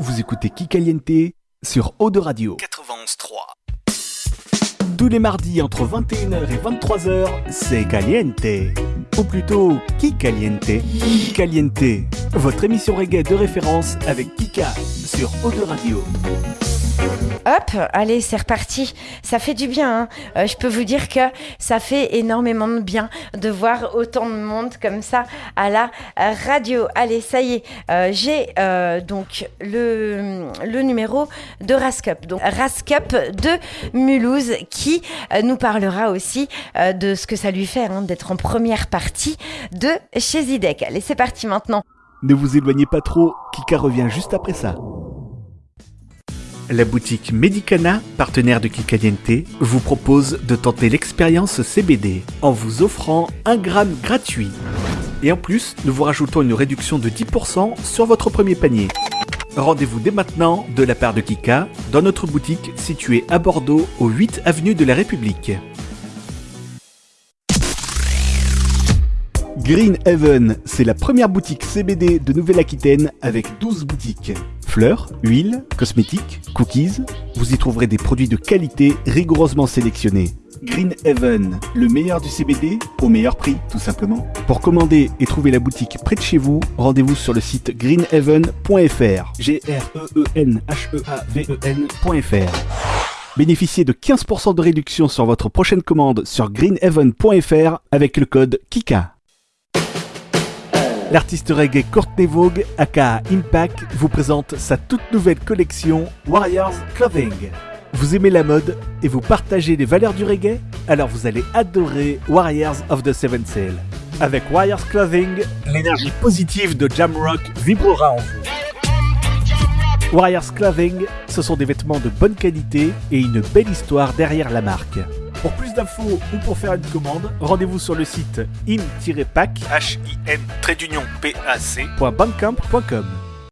Vous écoutez Kikaliente sur Eau de Radio 91.3. Tous les mardis entre 21h et 23h, c'est Caliente. Ou plutôt Kikaliente. Kikaliente, votre émission reggae de référence avec Kika sur Eau de Radio. Hop, allez, c'est reparti. Ça fait du bien. hein. Euh, je peux vous dire que ça fait énormément de bien de voir autant de monde comme ça à la euh, radio. Allez, ça y est, euh, j'ai donc le, numéro de Rascup. Donc Rascup de Mulhouse qui nous parlera aussi de ce que ça lui fait hein, d'être en première partie de chez Zidek. Allez, c'est parti maintenant. Ne vous éloignez pas trop, Kika revient juste après ça. La boutique Medicana, partenaire de Kikaliente, vous propose de tenter l'expérience CBD en vous offrant un gramme gratuit. Et en plus, nous vous rajoutons une réduction de 10% sur votre premier panier. Rendez-vous dès maintenant de la part de Kika dans notre boutique située à Bordeaux au 8 avenue de la République. Green Heaven, c'est la première boutique CBD de Nouvelle-Aquitaine avec 12 boutiques. Fleurs, huiles, cosmétiques, cookies, vous y trouverez des produits de qualité rigoureusement sélectionnés. Green Heaven, le meilleur du CBD au meilleur prix, tout simplement. Pour commander et trouver la boutique près de chez vous, rendez-vous sur le site greenheaven.fr. G R E E N H E A V E N.fr. Bénéficiez de 15% de réduction sur votre prochaine commande sur greenheaven.fr avec le code KIKA. L'artiste reggae Courtney Vogue, aka Impact, vous présente sa toute nouvelle collection Warriors Clothing. Vous aimez la mode et vous partagez les valeurs du reggae? Alors vous allez adorer Warriors of the Seven Sail. Avec Warriors Clothing, l'énergie positive de Jamrock vibrera en vous. Warriors Clothing, ce sont des vêtements de bonne qualité et une belle histoire derrière la marque. Pour plus d'infos ou pour faire une commande, rendez-vous sur le site im-pac .bandcamp.com.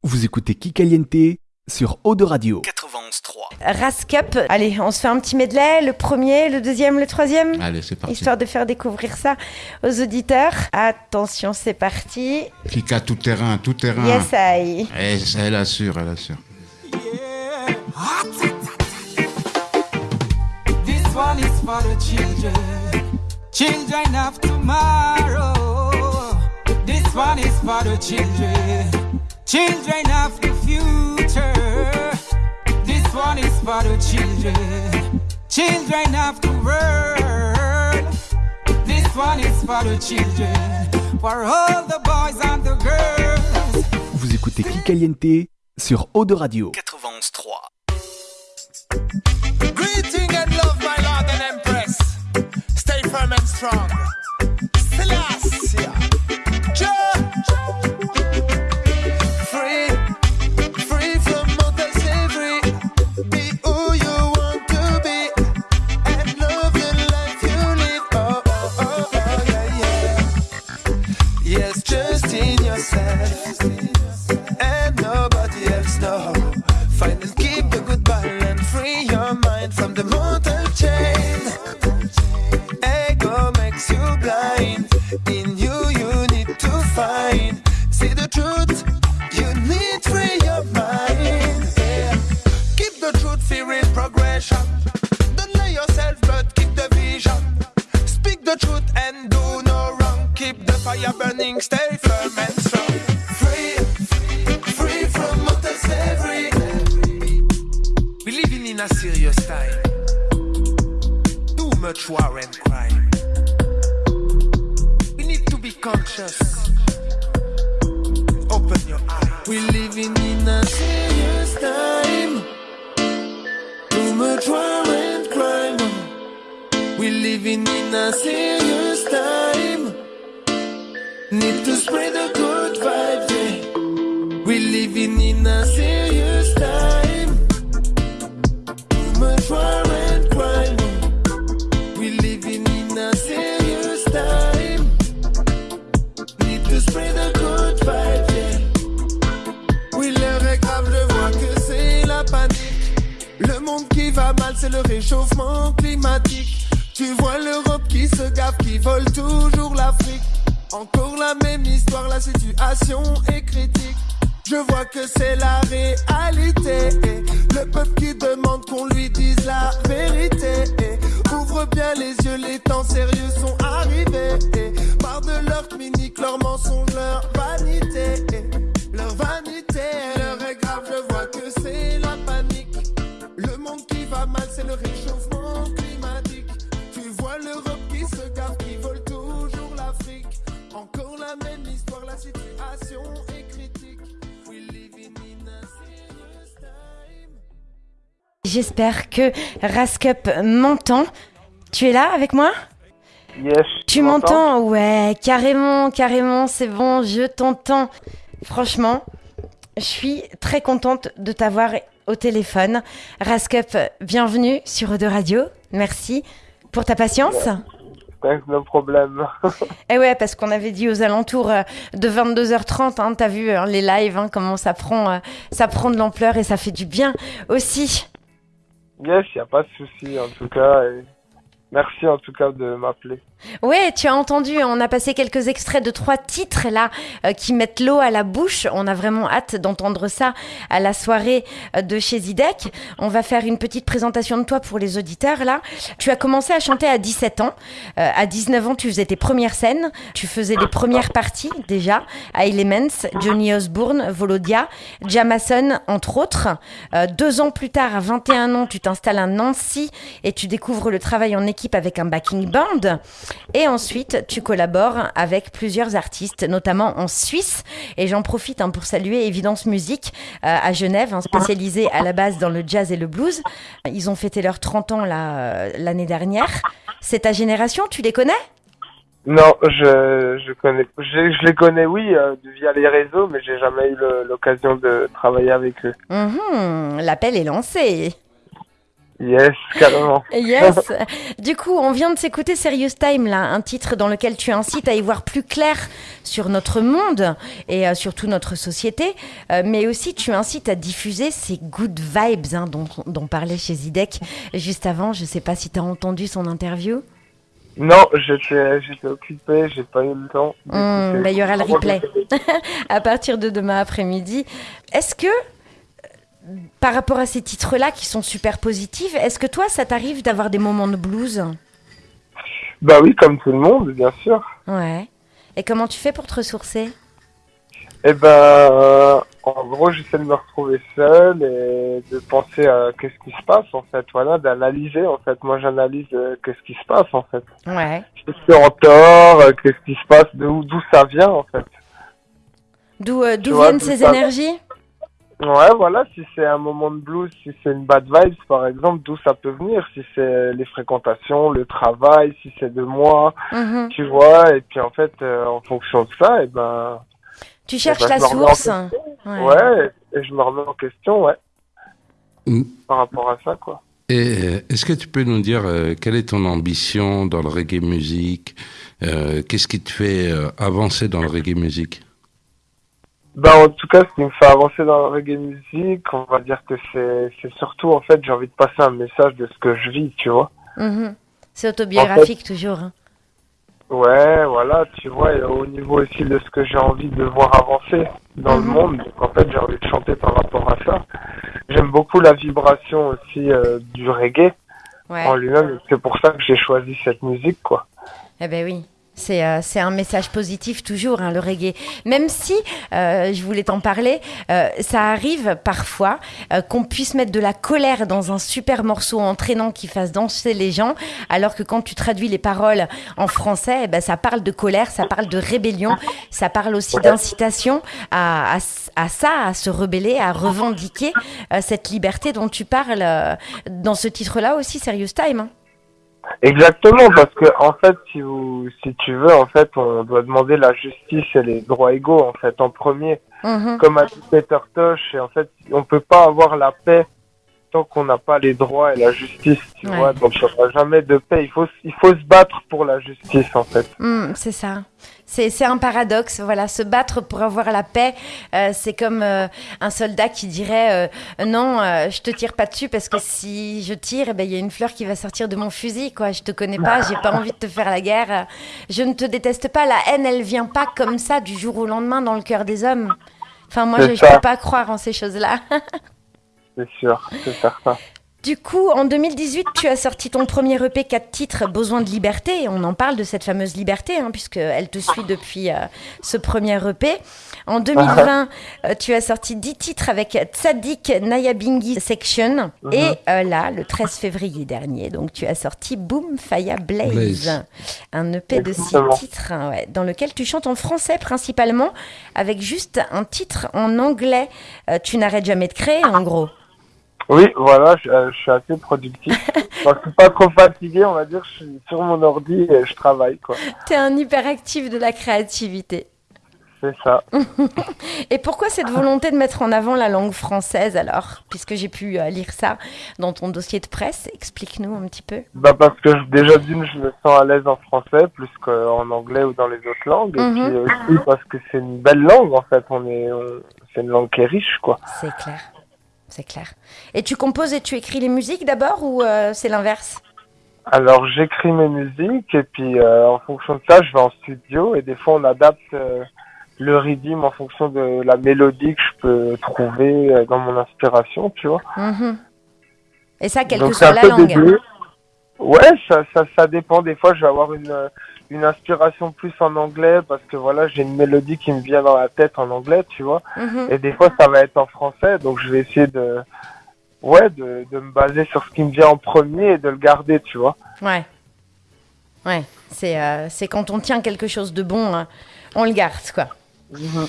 Vous écoutez Kikaliente sur Eau de Radio. 91.3. Rascup, allez, on se fait un petit medley, le premier, le deuxième, le troisième Allez, c'est parti. Histoire de faire découvrir ça aux auditeurs. Attention, c'est parti. Kika tout terrain, tout terrain. Yes, I. Eh, elle assure, elle assure. This for the children, children of tomorrow. This one is for the children, children of the future. This one is for the children, children of the world. This one is for the children, for all the boys and the girls. Vous écoutez Kikaliente sur Eau de Radio. 91.3. firm and strong. Time. Too much war and crime. We need to be conscious. Open your eyes. We're living in a serious time. Too much war and crime. We're living in a serious time. Need to spread the good vibes. Yeah. We living in a serious time. We living in a serious time. To spread the good. Yeah. L'heure est grave, je vois que c'est la panique. Le monde qui va mal, c'est le réchauffement climatique. Tu vois l'Europe qui se gaffe, qui vole toujours l'Afrique. Encore la même histoire, la situation est critique. Je vois que c'est la réalité. Le peuple qui demande qu'on lui dise la vérité. Ouvre bien les yeux, les temps sérieux sont arrivés. Marre de leur mini, leurs mensonges, leur vanité. Leur vanité, leur est grave, je vois que c'est la panique. Le monde qui va mal, c'est le réchauffement climatique. Tu vois l'Europe qui se gare, qui vole toujours l'Afrique. Encore la même histoire, la situation J'espère que Rascup m'entend. Tu es là avec moi? Yes. Tu m'entends? Ouais, carrément, carrément, c'est bon, je t'entends. Franchement, je suis très contente de t'avoir au téléphone. Rascup, bienvenue sur Eau Radio. Merci pour ta patience. Thanks, no problème. Eh ouais, parce qu'on avait dit aux alentours euh, de 22h30, hein, t'as vu euh, les lives, hein, comment ça prend, euh, ça prend de l'ampleur et ça fait du bien aussi. Yes, y a pas de souci en tout cas. et merci en tout cas de m'appeler. Ouais, tu as entendu, on a passé quelques extraits de trois titres là euh, qui mettent l'eau à la bouche. On a vraiment hâte d'entendre ça à la soirée euh, de chez Zidek. On va faire une petite présentation de toi pour les auditeurs là. Tu as commencé à chanter à 17 ans. Euh, à 19 ans, tu faisais tes premières scènes. Tu faisais les premières parties déjà à Elements, Johnny Osbourne, Volodia, Jamason entre autres. Euh, deux ans plus tard, à 21 ans, tu t'installes à Nancy et tu découvres le travail en équipe avec un backing band. Et ensuite, tu collabores avec plusieurs artistes, notamment en Suisse. Et j'en profite hein, pour saluer Évidence Musique euh, à Genève, hein, spécialisée à la base dans le jazz et le blues. Ils ont fêté leurs 30 ans euh, l'année dernière. C'est ta génération, tu les connais? Non, je je connais, je, je les connais oui euh, via les réseaux, mais j'ai jamais eu l'occasion de travailler avec eux. Mhm, L'appel est lancé. Yes, carrément. Yes. Du coup, on vient de s'écouter Serious Time, là, un titre dans lequel tu incites à y voir plus clair sur notre monde et euh, surtout notre société, Euh, mais aussi tu incites à diffuser ces good vibes hein, dont, dont parlait chez Zidek juste avant. Je sais pas si tu as entendu son interview. Non, j'étais j'étais occupé, j'ai pas eu le temps. Bah, il y aura le replay. à partir de demain après-midi. Est-ce que, par rapport à ces titres-là qui sont super positifs, est-ce que toi, ça t'arrive d'avoir des moments de blues? Bah oui, comme tout le monde, bien sûr. Ouais. Et comment tu fais pour te ressourcer? Eh ben, euh, en gros, j'essaie de me retrouver seul et de penser à qu'est-ce qui se passe en fait, voilà, d'analyser en fait. Moi, j'analyse euh, qu'est-ce qui se passe en fait. Ouais. Je suis en tort, euh, qu'est-ce qui se passe, d'où d'où ça vient en fait. D'où viennent ces énergies? Ouais, voilà, si c'est un moment de blues, si c'est une bad vibes par exemple, d'où ça peut venir, si c'est les fréquentations, le travail, si c'est de moi, Mhm. tu vois, et puis en fait, euh, en fonction de ça, et ben, Tu cherches bah, la je me remets en source. Ouais. ouais, et je me remets en question, ouais, Mm. par rapport à ça, quoi. Et euh, est-ce que tu peux nous dire euh, quelle est ton ambition dans le reggae music Euh, Qu'est-ce qui te fait euh, avancer dans le reggae music Ben, en tout cas, ce qui me fait avancer dans le reggae music, on va dire que c'est, c'est surtout, en fait, j'ai envie de passer un message de ce que je vis, tu vois. Mhm. C'est autobiographique toujours. hein. Ouais, voilà, tu vois, et au niveau aussi de ce que j'ai envie de voir avancer dans le Mhm. monde, donc en fait, j'ai envie de chanter par rapport à ça. J'aime beaucoup la vibration aussi euh, du reggae Ouais. en lui-même, c'est pour ça que j'ai choisi cette musique, quoi. Eh ben oui. C'est euh, un message positif toujours, hein, le reggae. Même si, euh, je voulais t'en parler, euh, ça arrive parfois euh, qu'on puisse mettre de la colère dans un super morceau entraînant qui fasse danser les gens, alors que quand tu traduis les paroles en français, eh ben, ça parle de colère, ça parle de rébellion, ça parle aussi d'incitation à, à, à ça, à se rebeller, à revendiquer euh, cette liberté dont tu parles euh, dans ce titre-là aussi, Serious Time. hein. Exactement, parce que en fait, si vous, si tu veux, en fait, on doit demander la justice et les droits égaux, en fait, en premier. Mhm. Comme a dit Peter Tosh, et en fait, on peut pas avoir la paix tant qu'on n'a pas les droits et la justice, tu Ouais. vois. Donc, il n'y aura jamais de paix. Il faut, il faut se battre pour la justice, en fait. Hmm, c'est ça. C'est c'est un paradoxe. Voilà, se battre pour avoir la paix, euh, c'est comme euh, un soldat qui dirait euh, non, je te tire pas dessus parce que si je tire, eh ben, il y a une fleur qui va sortir de mon fusil. Quoi, je te connais pas, j'ai pas envie de te faire la guerre. Je ne te déteste pas. La haine, elle vient pas comme ça du jour au lendemain dans le cœur des hommes. Enfin, moi, je ne peux pas croire en ces choses-là. C'est sûr, c'est certain. Du coup, en 2018, tu as sorti ton premier EP 4 titres, Besoin de liberté. On en parle de cette fameuse liberté, hein, puisqu'elle te suit depuis euh, ce premier EP. En 2020, euh, tu as sorti 10 titres avec Tzadik Nayabingi Section. Mhm. Et euh, là, le 13 février dernier, donc tu as sorti Boom Faya Blaze, Blaze. un EP de 6 Exactement. titres, hein, ouais, dans lequel tu chantes en français principalement, avec juste un titre en anglais. Euh, tu n'arrêtes jamais de créer, en gros. Oui, voilà, je, euh, je suis assez productif. Quand je suis pas trop fatigué, on va dire, je suis sur mon ordi et je travaille, quoi. Tu es un hyperactif de la créativité. C'est ça. Et pourquoi cette volonté de mettre en avant la langue française alors Puisque j'ai pu euh, lire ça dans ton dossier de presse, explique-nous un petit peu. Bah parce que déjà d'une, je me sens à l'aise en français plus qu'en anglais ou dans les autres langues. Mhm. Et puis aussi parce que c'est une belle langue, en fait. On est, on- c'est une langue qui est riche, quoi. C'est clair. C'est clair. Et tu composes et tu écris les musiques d'abord ou euh, c'est l'inverse? Alors j'écris mes musiques et puis euh, en fonction de ça, je vais en studio et des fois on adapte euh, le rythme en fonction de la mélodie que je peux trouver dans mon inspiration, tu vois. Mhm. Et ça, quelle que soit la langue. Ouais, ça, ça, ça dépend. Des fois, je vais avoir une, une inspiration plus en anglais parce que voilà, j'ai une mélodie qui me vient dans la tête en anglais, tu vois. Mhm. Et des fois, ça va être en français, donc je vais essayer de, ouais, de, de me baser sur ce qui me vient en premier et de le garder, tu vois. Ouais. Ouais. C'est euh, c'est quand on tient quelque chose de bon, hein, on le garde, quoi.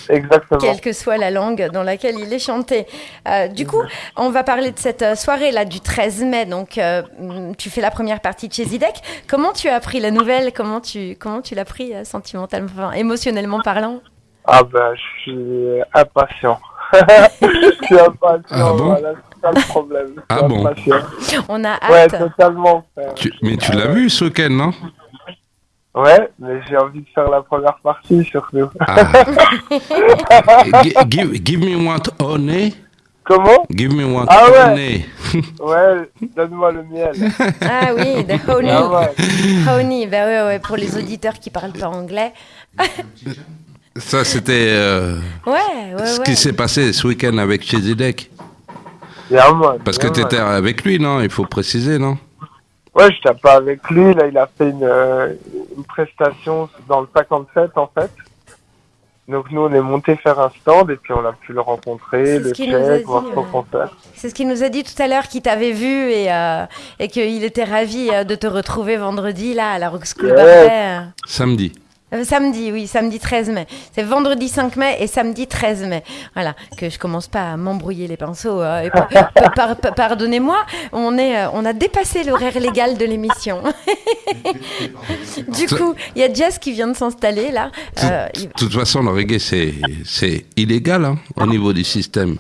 Exactement. quelle que soit la langue dans laquelle il est chanté. Euh, du coup, on va parler de cette euh, soirée-là du 13 mai. Donc, euh, mm, tu fais la première partie de chez Zidek. Comment tu as pris la nouvelle? Comment tu, comment tu l'as pris euh, sentimentalement, enfin, émotionnellement parlant? Ah ben, je suis impatient. je suis impatient, Ah bon? voilà, c'est ça le problème. Ah bon? impatient. On a Ouais, hâte. totalement. frère. Tu- mais tu l'as vu ce week-end, non? Ouais, mais j'ai envie de faire la première partie surtout. ah. Gi- give, give me one honey. Comment? Give me one Ah ouais. honey. Ouais, donne-moi le miel. Ah oui, the honey. Ah ouais. Honey, ben ouais, ouais, pour les auditeurs qui parlent pas anglais. Ça, c'était euh, Ouais, ouais, ce qui s'est passé ce week-end avec man, Parce que tu étais avec lui, non? Il faut préciser, non? Ouais, je t'ai pas avec lui. Là, il a fait une, euh, une prestation dans le 57 en fait. Donc nous, on est monté faire un stand et puis on a pu le rencontrer, C'est le ce qu'il nous a check, voir dit, son concert. C'est ce qu'il nous a dit tout à l'heure, qu'il t'avait vu et, euh, et qu'il était ravi euh, de te retrouver vendredi là à la Rock School Ouais. Barbet. Samedi. Euh, samedi, oui, samedi 13 mai. C'est vendredi 5 mai et samedi 13 mai. Voilà, que je commence pas à m'embrouiller les pinceaux. euh, et par- par- par- par- Pardonnez-moi, on, est, euh, on a dépassé l'horaire légal de l'émission. du coup, il y a Jess qui vient de s'installer là. Euh, il- De toute façon, le reggae, c'est, c'est illégal hein, au niveau du système.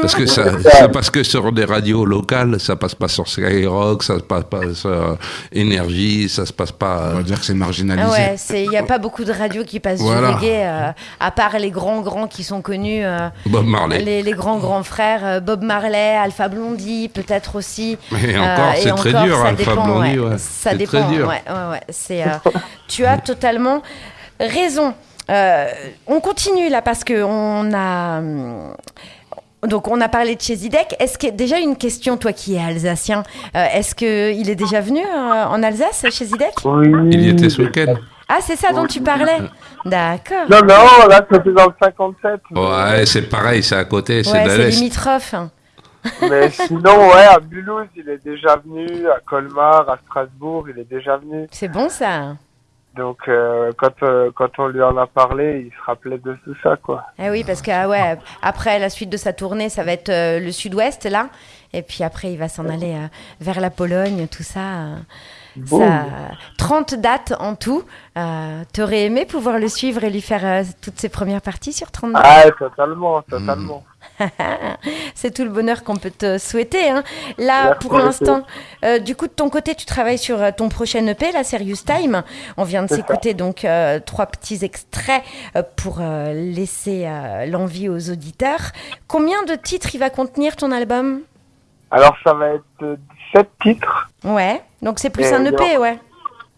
Parce que ça, ça passe que sur des radios locales, ça passe pas sur Skyrock, ça se passe pas sur euh, Énergie, ça se passe pas. On va dire que c'est marginalisé. Ouais, il n'y a pas beaucoup de radios qui passent Voilà. du reggae, euh, à part les grands grands qui sont connus, euh, Bob Marley. les, les grands grands frères, euh, Bob Marley, Alpha Blondie, peut-être aussi. Et encore, c'est très encore, dur, ça Alpha dépend, Blondie, ouais. ouais. Ça dépend, très dur. ouais, ouais, ouais. C'est, euh, tu as totalement raison. Euh, on continue là parce que on a. hum, Donc on a parlé de chez Zidek. Est-ce que déjà une question, toi qui es alsacien, euh, est-ce que il est déjà venu euh, en Alsace chez Zidek? Oui. Il y était ce week-end. Ah c'est ça dont tu parlais. D'accord. Non, non, là, c'était dans le 57. mais- Ouais, c'est pareil, c'est à côté, c'est Ouais, de c'est l'Est. limitrophe. Mais sinon, ouais, à Mulhouse, il est déjà venu. À Colmar, à Strasbourg, il est déjà venu. C'est bon ça. Donc, euh, quand, euh, quand on lui en a parlé, il se rappelait de tout ça, quoi. Eh oui, parce que ah ouais, après la suite de sa tournée, ça va être euh, le sud-ouest là. Et puis après, il va s'en aller euh, vers la Pologne, tout ça. euh, Boum. ça 30 dates en tout. Euh, T'aurais aimé pouvoir le suivre et lui faire euh, toutes ses premières parties sur 30 dates? Ah, totalement, totalement. C'est tout le bonheur qu'on peut te souhaiter. hein. Là, Merci pour l'instant, euh, du coup, de ton côté, tu travailles sur ton prochain EP, la Serious Time. On vient de s'écouter donc trois petits extraits pour laisser l'envie aux auditeurs. Combien de titres il va contenir ton album? Alors, ça va être 17 titres. Ouais, donc c'est plus Et un. EP, ouais.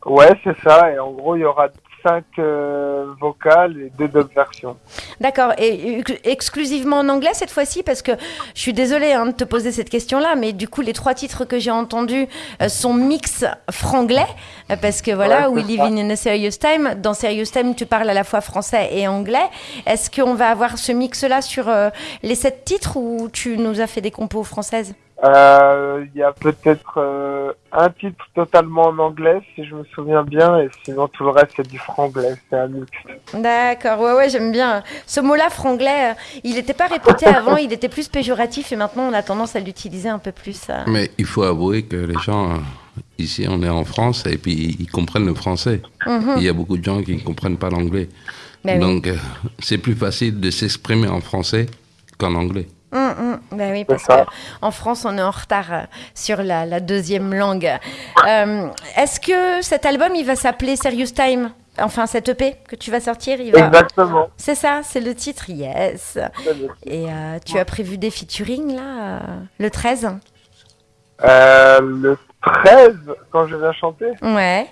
Ouais, c'est ça. Et en gros, il y aura cinq euh, vocales et deux dub versions. D'accord. Et ex- exclusivement en anglais cette fois-ci? Parce que je suis désolée hein, de te poser cette question-là, mais du coup, les trois titres que j'ai entendus euh, sont mix franglais. euh, Parce que voilà, Ouais, We Live in a Serious Time. Dans Serious Time, tu parles à la fois français et anglais. Est-ce qu'on va avoir ce mix-là sur euh, les sept titres ou tu nous as fait des compos françaises? Il y a peut-être euh, un titre totalement en anglais, si je me souviens bien, et sinon tout le reste c'est du franglais, c'est un mix. D'accord, ouais, ouais, j'aime bien. Ce mot-là, franglais, euh, il n'était pas répété avant, il était plus péjoratif et maintenant on a tendance à l'utiliser un peu plus. euh. Mais il faut avouer que les gens, euh, ici, on est en France et puis ils comprennent le français. Mhm. Il y a beaucoup de gens qui ne comprennent pas l'anglais. Ben oui. Donc, euh, c'est plus facile de s'exprimer en français qu'en anglais. Hum, hum. Ben oui, parce qu'en France, on est en retard euh, sur la, la deuxième langue. Euh, Est-ce que cet album, il va s'appeler Serious Time? Enfin, cette EP que tu vas sortir, il va... Exactement. C'est ça, c'est le titre, yes. Et euh, tu as prévu des featuring, là, le 13 Euh, le 13, quand je viens chanter, Ouais.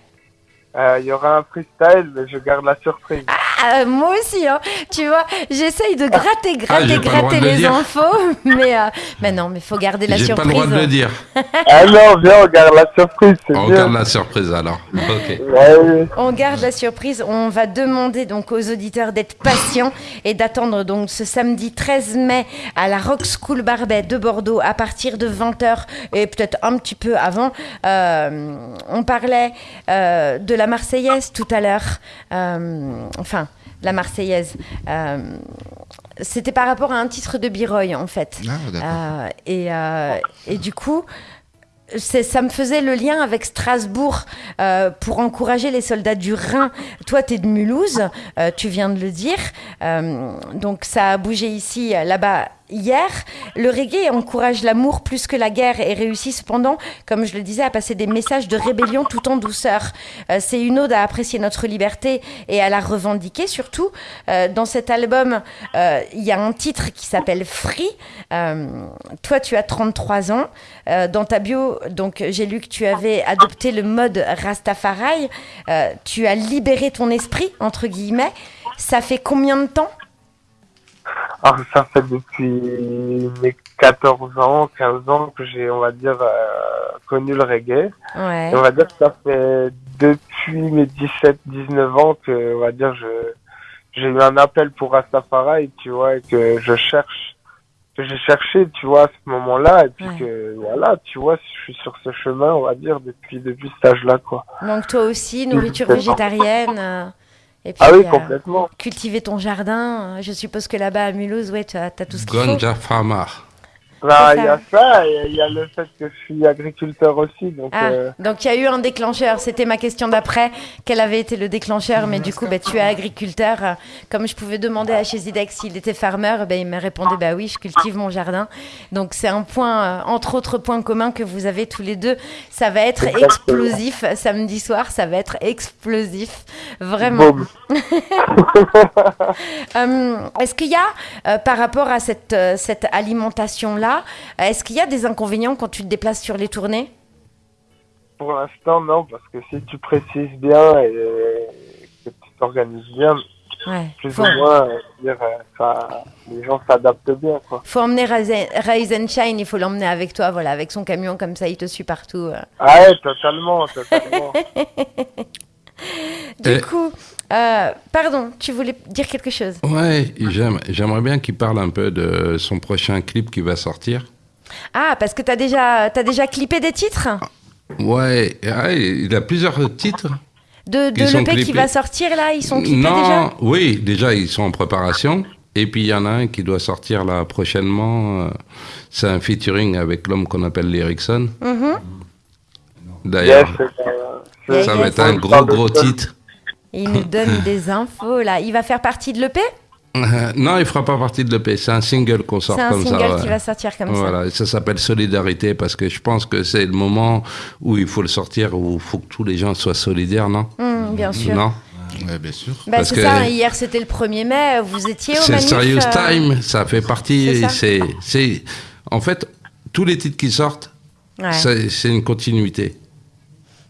il y aura un freestyle, mais je garde la surprise. Ah, moi aussi, hein. tu vois, j'essaye de gratter, gratter, droit gratter le les infos, mais, euh, mais non, mais faut garder la J'ai pas surprise. le droit de le dire. ah non, viens, on garde la surprise, On bien. garde la surprise alors. Ouais. On garde la surprise. On va demander donc aux auditeurs d'être patients et d'attendre donc ce samedi 13 mai à la Rock School Barbet de Bordeaux à partir de 20h et peut-être un petit peu avant. Euh, on parlait euh, de la Marseillaise tout à l'heure. Euh, enfin, la Marseillaise. Euh, C'était par rapport à un titre de Biroy en fait. Ah. Euh, et, euh, et du coup, ça me faisait le lien avec Strasbourg euh, pour encourager les soldats du Rhin. Toi, tu es de Mulhouse, euh, tu viens de le dire. Euh, donc, ça a bougé ici, là-bas, hier. Le reggae encourage l'amour plus que la guerre et réussit cependant, comme je le disais, à passer des messages de rébellion tout en douceur. Euh, c'est une ode à apprécier notre liberté et à la revendiquer surtout. Euh, dans cet album, euh, il y a un titre qui s'appelle Free. Toi, tu as 33 ans. Dans ta bio, donc j'ai lu que tu avais adopté le mode Rastafari. Tu as libéré ton esprit entre guillemets. Ça fait combien de temps Alors, ça fait depuis mes 14 ans, 15 ans que j'ai, on va dire, euh, connu le reggae. Ouais. Et on va dire que ça fait depuis mes 17, 19 ans que, on va dire, je, j'ai eu un appel pour Rastafari, tu vois, et que je cherche, que j'ai cherché, tu vois, à ce moment-là, et puis Ouais. que, voilà, tu vois, je suis sur ce chemin, on va dire, depuis, depuis cet âge-là, quoi. Donc toi aussi, nourriture végétarienne. Euh, et puis, Ah oui, euh, complètement. cultiver ton jardin. Je suppose que là-bas à Mulhouse, ouais, tu as, t'as tout ce qu'il faut. Ganja Farmer. C'est il y a ça, et il y a le fait que je suis agriculteur aussi, donc, Ah, euh, donc il y a eu un déclencheur. C'était ma question d'après. Quel avait été le déclencheur? Mais du coup, bah, tu es agriculteur. Comme je pouvais demander à Chezidex s'il était farmer, bah, il m'a répondu bah oui, je cultive mon jardin. Donc c'est un point, euh, entre autres points communs que vous avez tous les deux. Ça va être Exactement. explosif samedi soir. Ça va être explosif, vraiment. Euh, est-ce qu'il y a, euh, par rapport à cette, euh, cette alimentation-là, est-ce qu'il y a des inconvénients quand tu te déplaces sur les tournées? Pour l'instant, non, parce que si tu précises bien et que tu t'organises bien, Ouais. plus Faut, ou moins, euh, dire, euh, ça, les gens s'adaptent bien, quoi. faut emmener Rise and Shine, il faut l'emmener avec toi, voilà, avec son camion, comme ça il te suit partout. euh. Ah ouais, totalement, totalement. Du coup, euh, pardon, tu voulais dire quelque chose? Ouais, j'aime- j'aimerais bien qu'il parle un peu de son prochain clip qui va sortir. Ah, parce que tu as déjà, t'as déjà clippé des titres? Ouais, ouais, il a plusieurs titres. de, de l'EP qui va sortir là Ils sont clippés non, déjà? oui, déjà ils sont en préparation. Et puis il y en a un qui doit sortir là prochainement. euh, C'est un featuring avec l'homme qu'on appelle l'Erickson. Mhm. yes, D'ailleurs, ça yes. va être un gros gros titre. Il nous donne des infos là. Il va faire partie de l'EP Euh, non, il fera pas partie de l'EP. C'est un single qu'on sort C'est un comme single ça. ouais. qui va sortir comme ça. Voilà, ça s'appelle Solidarité parce que je pense que c'est le moment où il faut le sortir, où il faut que tous les gens soient solidaires, non? Hum, bien sûr. Non Ouais, bien sûr. Bah, Parce c'est que- ça, hier c'était le 1er mai, vous étiez au C'est Serious euh, Time, ça fait c'est partie. ça. C'est, c'est, en fait, tous les titres qui sortent, Ouais. c'est une continuité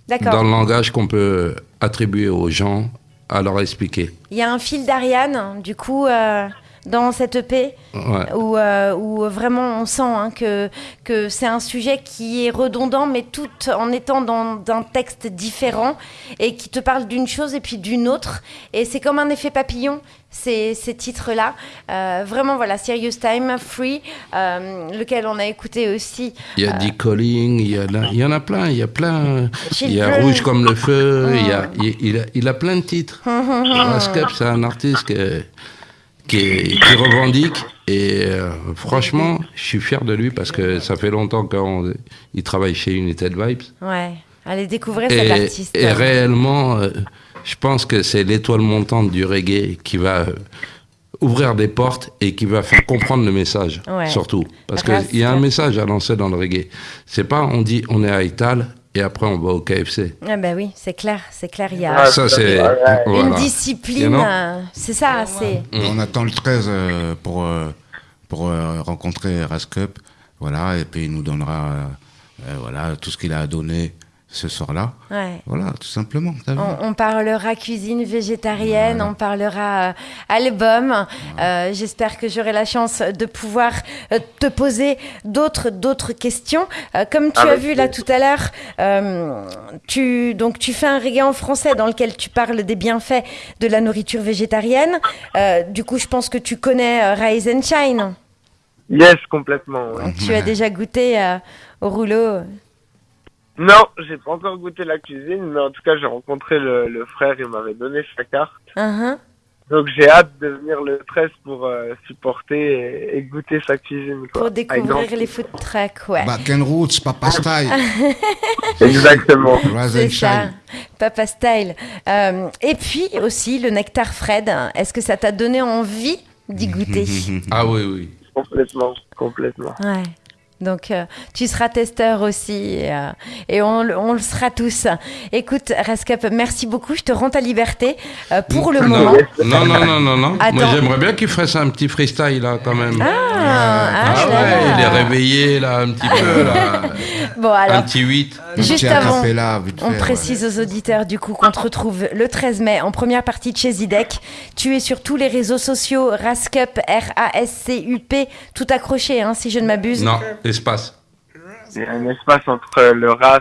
D'accord. dans le langage qu'on peut attribuer aux gens à leur expliquer. Il y a un fil d'Ariane, du coup, euh, dans cette EP, Ouais. où, euh, où vraiment on sent hein, que, que c'est un sujet qui est redondant, mais tout en étant dans un texte différent et qui te parle d'une chose et puis d'une autre. Et c'est comme un effet papillon. Ces, ces titres-là, Euh, vraiment voilà, Serious Time, Free, euh, lequel on a écouté aussi. Il y a Dick Calling, il y, a la- il y en a plein, il y a plein. Il y a. Rouge comme le feu, il, y a, il, il a, il a plein de titres. Rascap, c'est un artiste que- qui, est- qui revendique et euh, franchement, je suis fier de lui parce que ça fait longtemps qu'il travaille chez United Vibes. Ouais, allez découvrir cet Et, artiste. et réellement, euh, je pense que c'est l'étoile montante du reggae qui va euh, ouvrir des portes et qui va faire comprendre le message, Ouais. surtout. Parce qu'il y a un message à lancer dans le reggae. C'est pas on dit on est à Ital et après on va au KFC. Ah bah oui, c'est clair, c'est clair, il y a Ça, c'est. une voilà. discipline, You know? euh, c'est ça, c'est... On attend le 13 euh, pour, euh, pour rencontrer Rascup. Voilà, et puis il nous donnera voilà, tout ce qu'il a à donner ce soir-là. Ouais. Voilà, tout simplement. On, on parlera cuisine végétarienne, on parlera euh, album. Euh, J'espère que j'aurai la chance de pouvoir euh, te poser d'autres d'autres questions. Euh, comme tu as Avec vu là tout à l'heure, euh, tu donc tu fais un reggae en français dans lequel tu parles des bienfaits de la nourriture végétarienne. Euh, du coup, je pense que tu connais euh, Rise and Shine. Yes, complètement. ouais. Donc, tu as déjà goûté euh, au rouleau. Non, j'ai pas encore goûté la cuisine, mais en tout cas, j'ai rencontré le, le frère, il m'avait donné sa carte. Uhum. Donc j'ai hâte de venir le 13 pour euh, supporter et, et goûter sa cuisine. Quoi. Pour découvrir les food trucks, ouais. Back and Roots, Papa Style, Exactement. Rise C'est and ça, Shine. Papa Style. Euh, et puis aussi le nectar Fred. Est-ce que ça t'a donné envie d'y goûter? Ah oui, oui. complètement, complètement. Ouais. Donc euh, tu seras testeur aussi et, euh, et on, le- on le sera tous. Écoute Rascap, merci beaucoup. Je te rends ta liberté euh, pour le non, moment. non, non, non, non, non. Attends. Moi, j'aimerais bien qu'il fasse un petit freestyle, là, quand même. Ah, ah Ah ouais, là. il est réveillé, là, un petit peu, là. Bon Un alors, petit 8. Un Juste petit avant, On précise aux auditeurs du coup qu'on te retrouve le 13 mai en première partie de chez Zidek. Tu es sur tous les réseaux sociaux, Rascup, R-A-S-C-U-P, tout accroché hein, si je ne m'abuse. Non, espace. Il y a un espace entre le RAS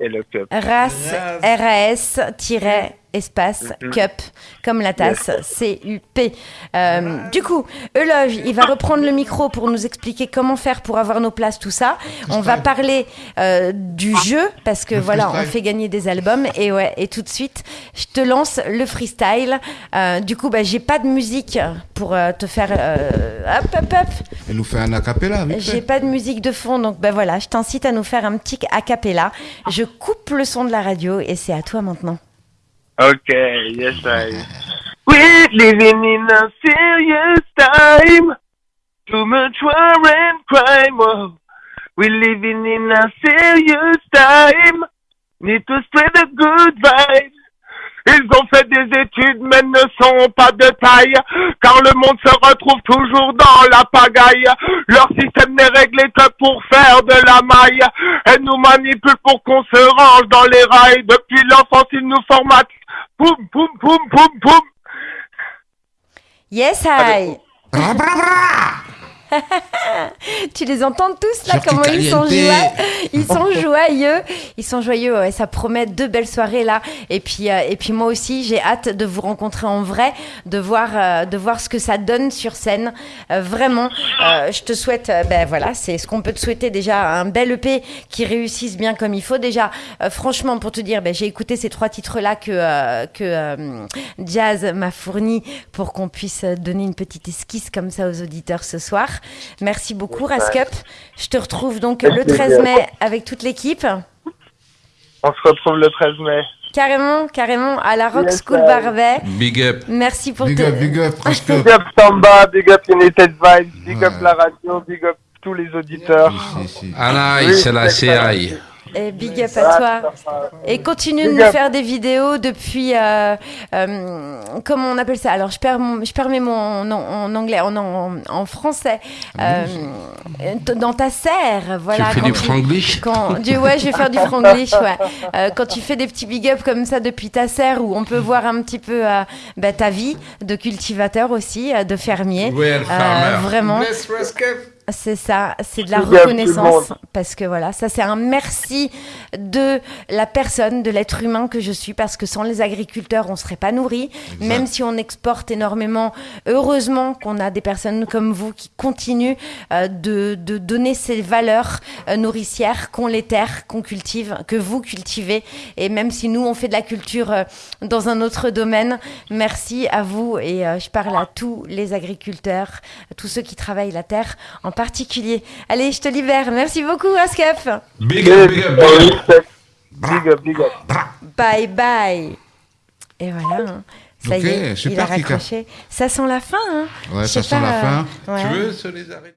et le cup. Ras, R-A-S, espace, Mhm. cup, comme la tasse, C-U-P. Euh, du coup, Euloge, il va reprendre le micro pour nous expliquer comment faire pour avoir nos places, tout ça. On va parler euh, du jeu, parce que Le voilà, on fait gagner des albums. Et ouais, et tout de suite, je te lance le freestyle. Euh, du coup, bah, j'ai pas de musique pour euh, te faire... euh, hop, hop, hop. Elle nous fait un acapella, J'ai pas de musique de fond, donc ben voilà, je t'incite à nous faire un petit a cappella. Je coupe le son de la radio et c'est à toi maintenant. Okay, yes I. We're living in a serious time. Too much war and crime. Oh. We're living in a serious time. Need to spread the good. Ils ont fait des études mais ne sont pas de taille Car le monde se retrouve toujours dans la pagaille Leur système n'est réglé que pour faire de la maille Et nous manipulent pour qu'on se range dans les rails Depuis l'enfance ils nous formatent boom, boom, boom, boom, boom. Yes, hi. Tu les entends tous là, comment ils sont joyeux Ils sont joyeux Ils sont joyeux, ouais, ça promet deux belles soirées là. Et puis, euh, et puis moi aussi, j'ai hâte de vous rencontrer en vrai, de voir, euh, de voir ce que ça donne sur scène. Euh, vraiment, je te souhaite, ben voilà, c'est ce qu'on peut te souhaiter déjà, un bel EP qui réussisse bien comme il faut. Déjà, franchement, pour te dire, ben, j'ai écouté ces trois titres-là que, euh, que euh, Jazz m'a fourni pour qu'on puisse donner une petite esquisse comme ça aux auditeurs ce soir. Merci beaucoup, Rascup. Je te retrouve donc le 13 mai avec toute l'équipe. On se retrouve le 13 mai Carrément, carrément, à la Rock Yes, School sir. Barbet. Big up. Merci pour Big te- up, big up, presque. Big up Samba, big up United Vibes, big Ouais. up la radio, big up tous les auditeurs Si, si. Anaï, Oui, c'est la. CI. Et big up à toi. Et continue de nous up. faire des vidéos depuis. euh, euh, comment on appelle ça? Alors, je perds, mon, je perds mes mots en, en- en anglais, en, en, en français. Euh, dans ta serre, voilà. tu fais quand du franglish? quand, du, ouais, je vais faire du franglish, ouais. Euh, quand tu fais des petits big up comme ça depuis ta serre, où on peut voir un petit peu euh, bah, ta vie de cultivateur aussi, euh, de fermier. Euh, farmer. vraiment. Bless. C'est ça, c'est de la reconnaissance. Parce que voilà, ça c'est un merci de la personne, de l'être humain que je suis, parce que sans les agriculteurs, on serait pas nourri. Même si on exporte énormément, heureusement qu'on a des personnes comme vous qui continuent euh, de, de donner ces valeurs euh, nourricières qu'ont les terres, qu'on cultive, que vous cultivez. Et même si nous, on fait de la culture euh, dans un autre domaine, merci à vous. Et euh, je parle à tous les agriculteurs, à tous ceux qui travaillent la terre en particulier. Allez, je te libère. Merci beaucoup, Askef. Big up, big up, big up. Big up, big up. Bye bye. Et voilà. hein. Ça y est, il a Kika. raccroché. Ça sent la fin. Hein. Ouais, ça sent la fin. euh, ouais. Tu veux se les arrêter